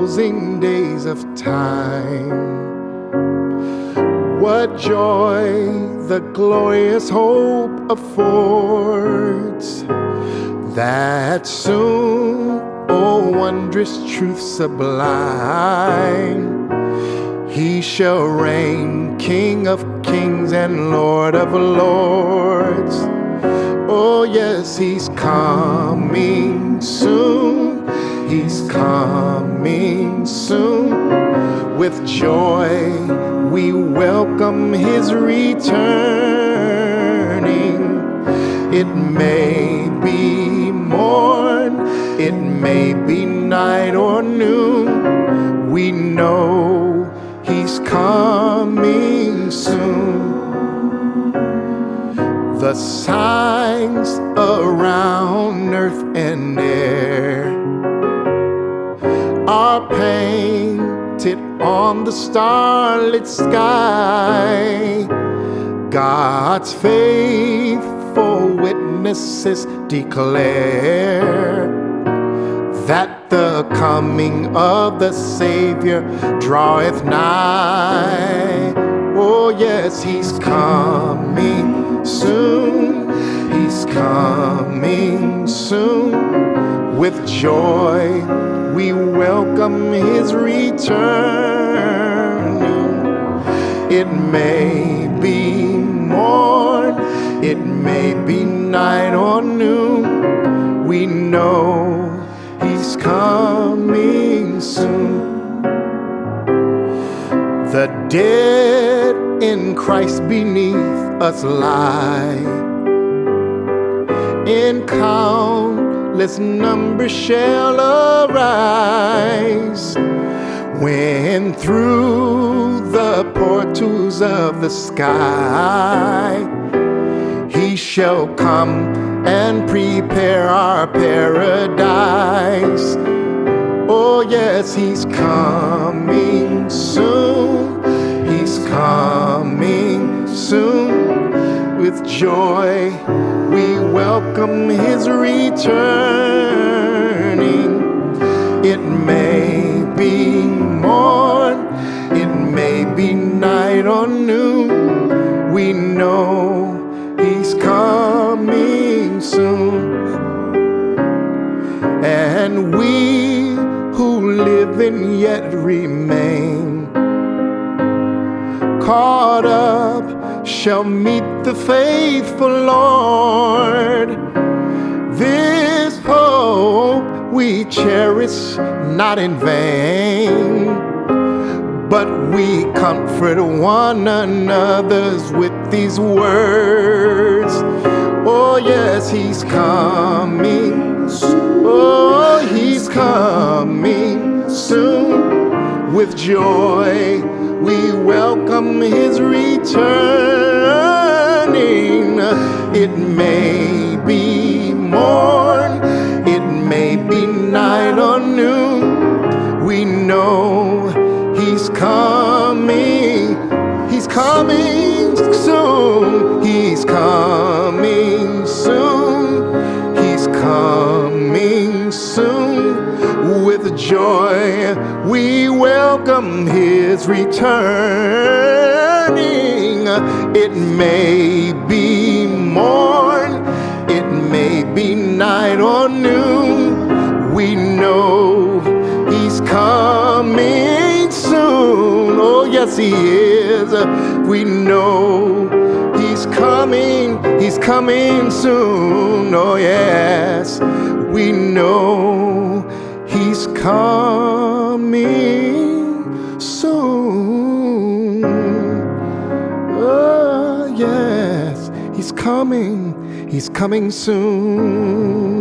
Closing days of time, what joy the glorious hope affords that soon, oh wondrous truth sublime, he shall reign King of kings and Lord of lords. Oh, yes, he's coming soon. He's coming soon. With joy, we welcome his returning. It may be morn, it may be night or noon. We know he's coming soon. The signs around earth and air are painted on the starlit sky. God's faithful witnesses declare that the coming of the Savior draweth nigh. Oh, yes, He's coming soon. He's coming soon. With joy, we welcome his return. It may be morn, it may be night or noon. We know he's coming soon. The dead in Christ beneath us lie. In countless numbers shall arise when through the portals of the sky he shall come and prepare our paradise. Oh, yes, he's coming soon. He's coming soon with joy welcome his returning. It may be morn, it may be night or noon. We know he's coming soon. And we who live and yet remain caught up shall meet the faithful Lord. This hope we cherish not in vain, but we comfort one another's with these words. Oh, yes, He's coming. Oh, He's coming soon with joy we welcome his returning. It may be morn, it may be night or noon. We know he's coming, he's coming soon, he's coming soon, he's coming soon with joy we welcome his returning. It may be morn, it may be night or noon. We know he's coming soon. Oh, yes, he is. We know he's coming, he's coming soon. Oh, yes, we know he's coming soon. Oh, yes, he's coming, he's coming soon.